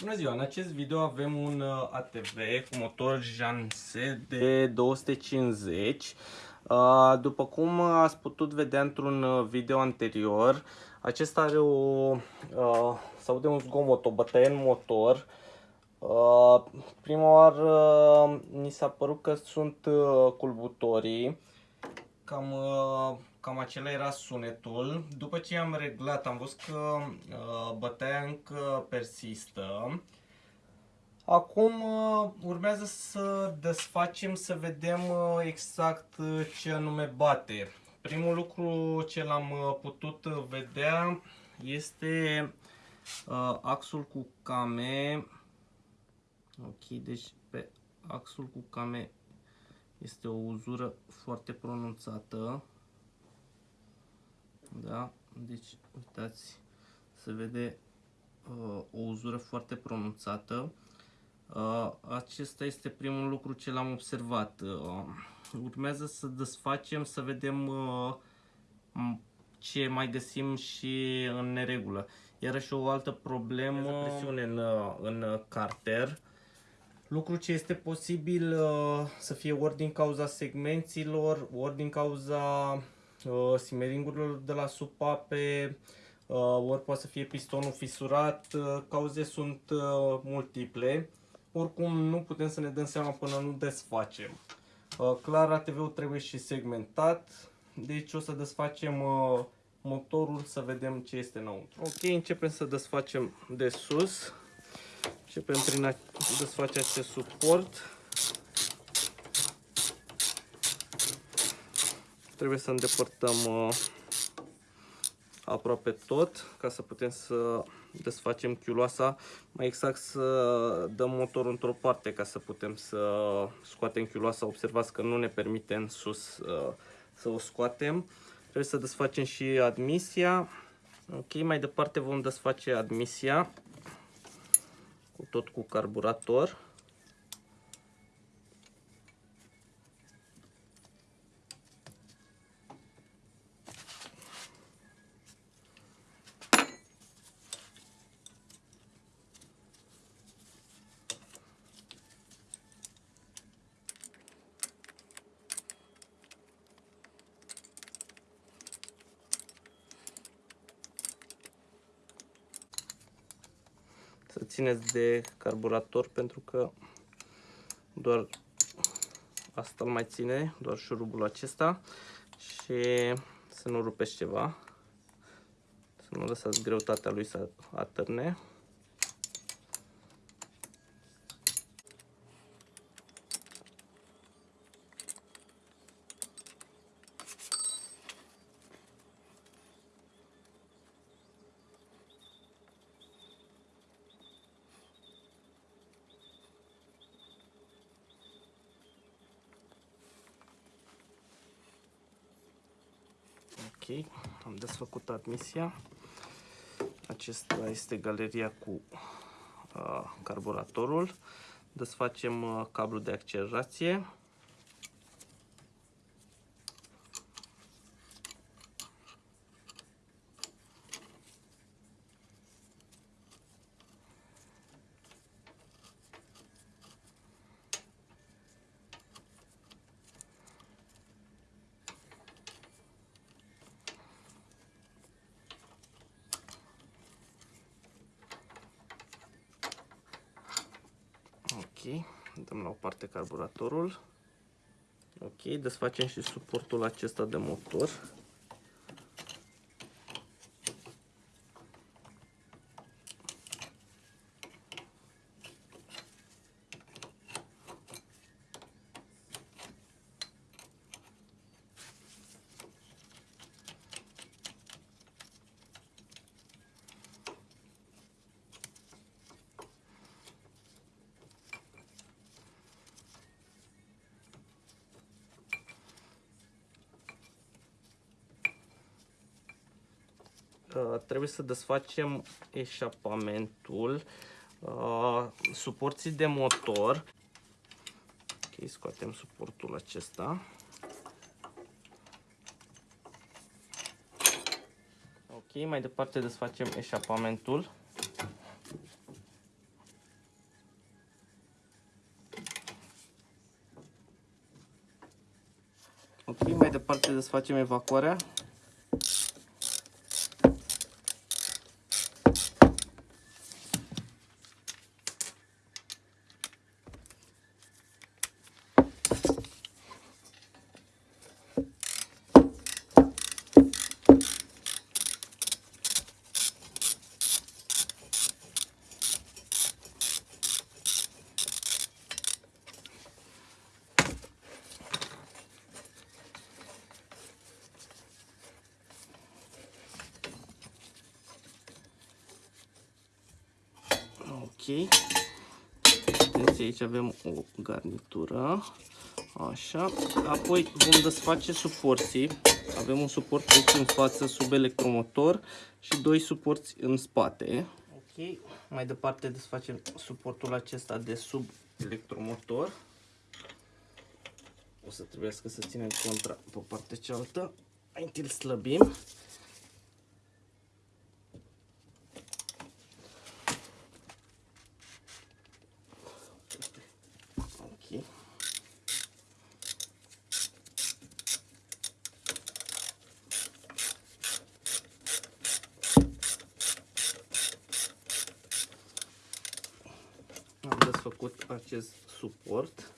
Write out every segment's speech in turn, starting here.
Bună ziua! În acest video avem un uh, ATV cu motor Janse de 250. Uh, după cum ați putut vedea într-un uh, video anterior, acesta are o... sau de un zgomot, o bătaie în motor. Prima oară ni s-a părut că sunt culbutorii. Cam cam acela era sunetul. După ce am reglat, am văzut că uh, bătaia încă persistă. Acum uh, urmează să desfacem, să vedem uh, exact uh, ce anume bate. Primul lucru ce l-am uh, putut vedea este uh, axul cu came. Ok, deci pe axul cu came este o uzură foarte pronunțată. Da? Deci, uitați, se vede uh, o uzură foarte pronunțată. Uh, acesta este primul lucru ce l-am observat. Uh, urmează să desfacem, să vedem uh, ce mai găsim și în neregulă. Iarăși o altă problemă, presiune în, uh, în carter. Lucru ce este posibil uh, să fie ori din cauza segmenților, ori din cauza uh, simeringurilor de la supape, uh, ori poate să fie pistonul fisurat, uh, cauze sunt uh, multiple. Oricum nu putem să ne dăm seama până nu desfacem. Uh, clar ATV-ul trebuie și segmentat, deci o să desfacem uh, motorul să vedem ce este înăuntru. Ok, începem să desfacem de sus. Începem prin a desface acest suport. Trebuie să îndepărtăm uh, aproape tot ca să putem să desfacem chiuloasa, mai exact să dăm motorul într-o parte ca să putem să scoatem chiuloasa. Observați că nu ne permite în sus uh, să o scoatem. Trebuie să desfacem și admisia. Ok, mai departe vom desface admisia cu tot cu carburator. Țineți de carburator pentru că doar asta îl mai ține, doar șurubul acesta și să nu rupeți ceva, să nu lăsați greutatea lui să atârne. Ok, am desfăcut admisia. Acesta este galeria cu uh, carburatorul. Desfacem uh, cablul de accelerație. Ok, dăm la o parte carburatorul. Ok, desfacem și suportul acesta de motor. Uh, trebuie să desfacem eșapamentul uh, suporții de motor. Ok, scoatem suportul acesta. Ok, mai departe desfacem eșapamentul. Ok, mai departe desfacem evacuarea. Ok. Atenție, aici avem o garnitură. Așa. Apoi vom desface suporții. Avem un suport aici în față sub electromotor și doi suporți în spate. Ok. Mai departe desfacem suportul acesta de sub electromotor. O să trebuiască să ținem contra pe partea cealaltă. Mai întâi îl slăbim. Desfăcut acest suport.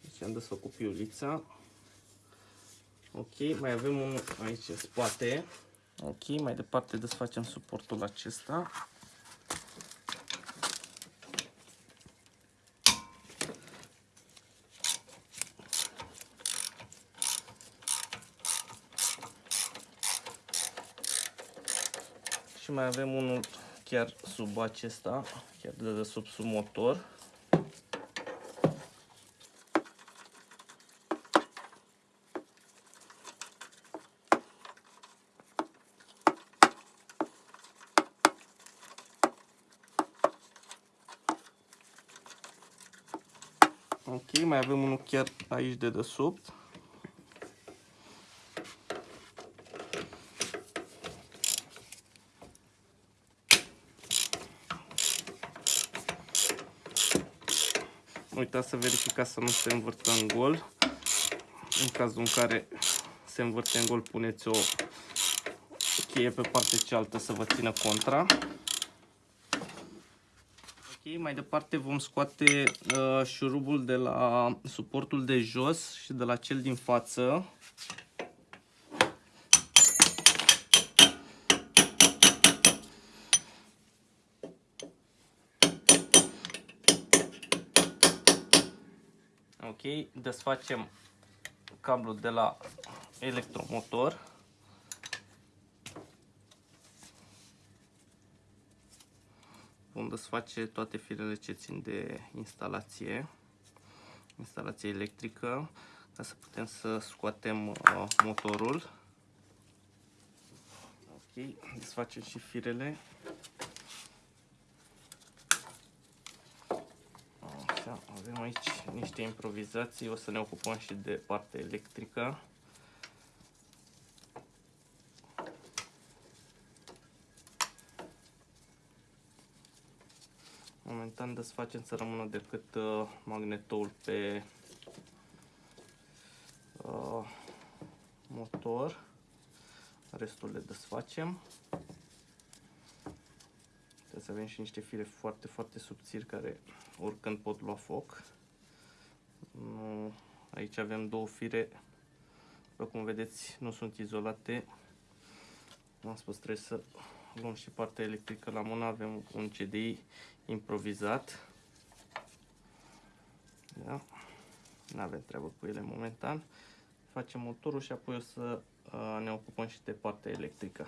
Deci am desfăcut piulița. Ok, mai avem unul aici în spate. Ok, mai departe desfacem suportul acesta. Și mai avem unul chiar sub acesta, chiar de sub sub motor. Ok, mai avem unul chiar aici de desubt. Uitați să verificați să nu se învârtă în gol. În cazul în care se învârte în gol, puneți o cheie pe partea cealaltă să vă țină contra. Ok, mai departe vom scoate uh, șurubul de la suportul de jos și de la cel din față. Ok, desfacem cablul de la electromotor. Vom desface toate firele ce țin de instalație, instalație electrică, ca să putem să scoatem uh, motorul. Ok, desfacem și firele. Așa, avem aici niște improvizații, o să ne ocupăm și de partea electrică. Momentan desfacem să rămână decât uh, magnetoul pe uh, motor. Restul le desfacem. Trebuie să avem și niște fire foarte, foarte subțiri care oricând pot lua foc. Nu, aici avem două fire, după cum vedeți, nu sunt izolate. Am spus, trebuie să luăm și partea electrică la mână, avem un CDI improvizat. Da? Nu avem treabă cu ele momentan. Facem motorul și apoi o să uh, ne ocupăm și de partea electrică.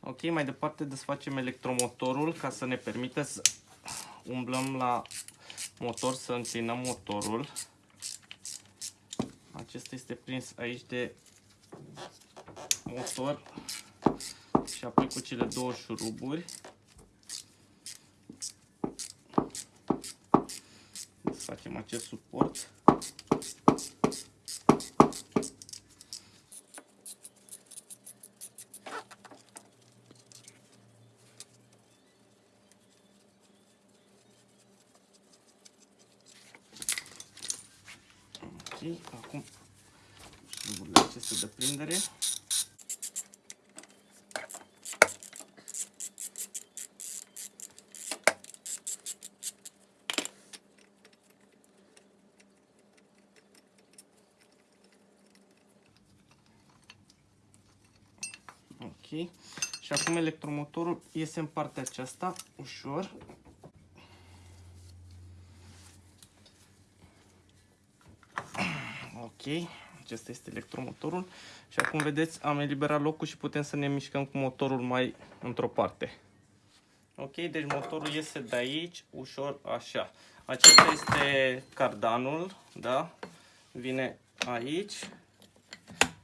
Ok, mai departe desfacem electromotorul ca să ne permită să umblăm la motor, să înclinăm motorul. Acesta este prins aici de motor și apoi cu cele două șuruburi. Facem acest suport. Ok, acum este de prindere. Ok. Și acum electromotorul iese în partea aceasta, ușor. Ok, acesta este electromotorul. Și acum vedeți, am eliberat locul și putem să ne mișcăm cu motorul mai într-o parte. Ok, deci motorul iese de aici, ușor, așa. Acesta este cardanul, da? Vine aici,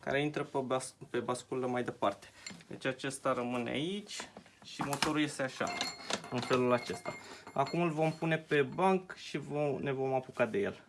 care intră pe, bas pe basculă mai departe. Deci acesta rămâne aici și motorul iese așa, în felul acesta. Acum îl vom pune pe banc și vom, ne vom apuca de el.